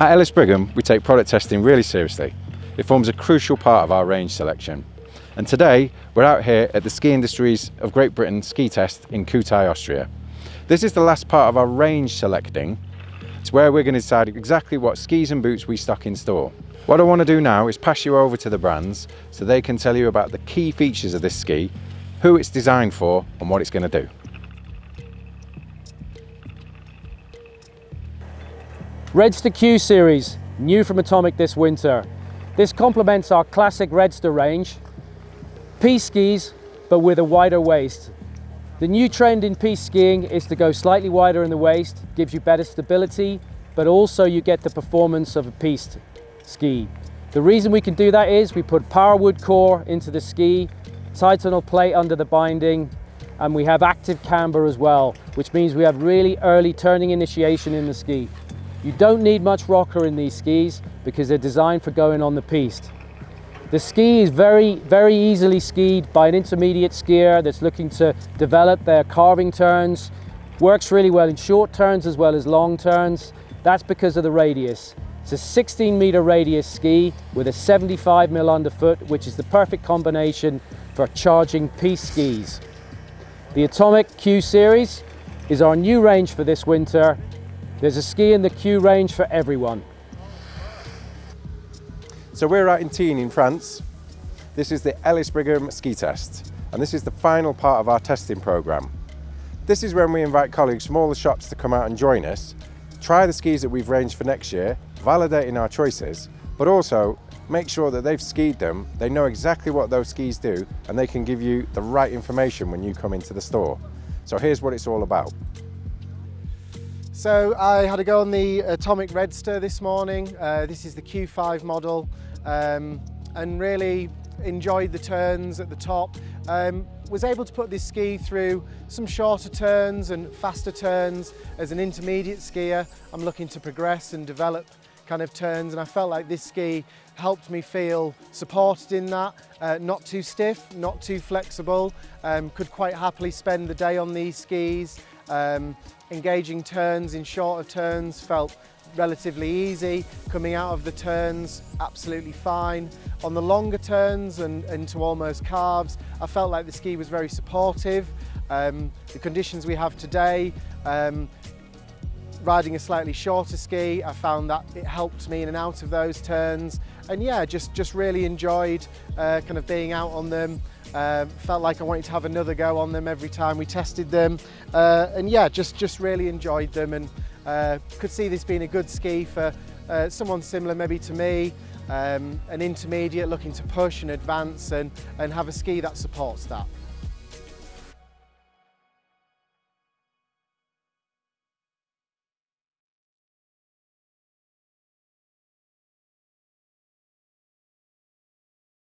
At Ellis Brigham, we take product testing really seriously. It forms a crucial part of our range selection. And today, we're out here at the Ski Industries of Great Britain ski test in Kühtai, Austria. This is the last part of our range selecting. It's where we're going to decide exactly what skis and boots we stock in store. What I want to do now is pass you over to the brands so they can tell you about the key features of this ski, who it's designed for and what it's going to do. Redster Q Series, new from Atomic this winter. This complements our classic Redster range. Piste skis, but with a wider waist. The new trend in piste skiing is to go slightly wider in the waist, gives you better stability, but also you get the performance of a piste ski. The reason we can do that is we put Powerwood core into the ski, Titanal plate under the binding, and we have active camber as well, which means we have really early turning initiation in the ski. You don't need much rocker in these skis because they're designed for going on the piste. The ski is very, very easily skied by an intermediate skier that's looking to develop their carving turns. Works really well in short turns as well as long turns. That's because of the radius. It's a 16 meter radius ski with a 75 mil underfoot, which is the perfect combination for charging piste skis. The Atomic Q Series is our new range for this winter there's a ski in the Q range for everyone. So we're out in Tignes in France. This is the Ellis Brigham ski test and this is the final part of our testing programme. This is when we invite colleagues from all the shops to come out and join us, try the skis that we've ranged for next year, validating our choices, but also make sure that they've skied them, they know exactly what those skis do, and they can give you the right information when you come into the store. So here's what it's all about. So I had a go on the Atomic Redster this morning. Uh, this is the Q5 model um, and really enjoyed the turns at the top. Um, was able to put this ski through some shorter turns and faster turns as an intermediate skier. I'm looking to progress and develop kind of turns and I felt like this ski helped me feel supported in that, uh, not too stiff, not too flexible, um, could quite happily spend the day on these skis. Um, engaging turns in shorter turns felt relatively easy. Coming out of the turns, absolutely fine. On the longer turns and into almost carves, I felt like the ski was very supportive. Um, the conditions we have today, um, riding a slightly shorter ski, I found that it helped me in and out of those turns. And yeah, just, just really enjoyed uh, kind of being out on them. Uh, felt like I wanted to have another go on them every time we tested them. Uh, and yeah, just, just really enjoyed them and uh, could see this being a good ski for uh, someone similar maybe to me, um, an intermediate looking to push and advance and, and have a ski that supports that.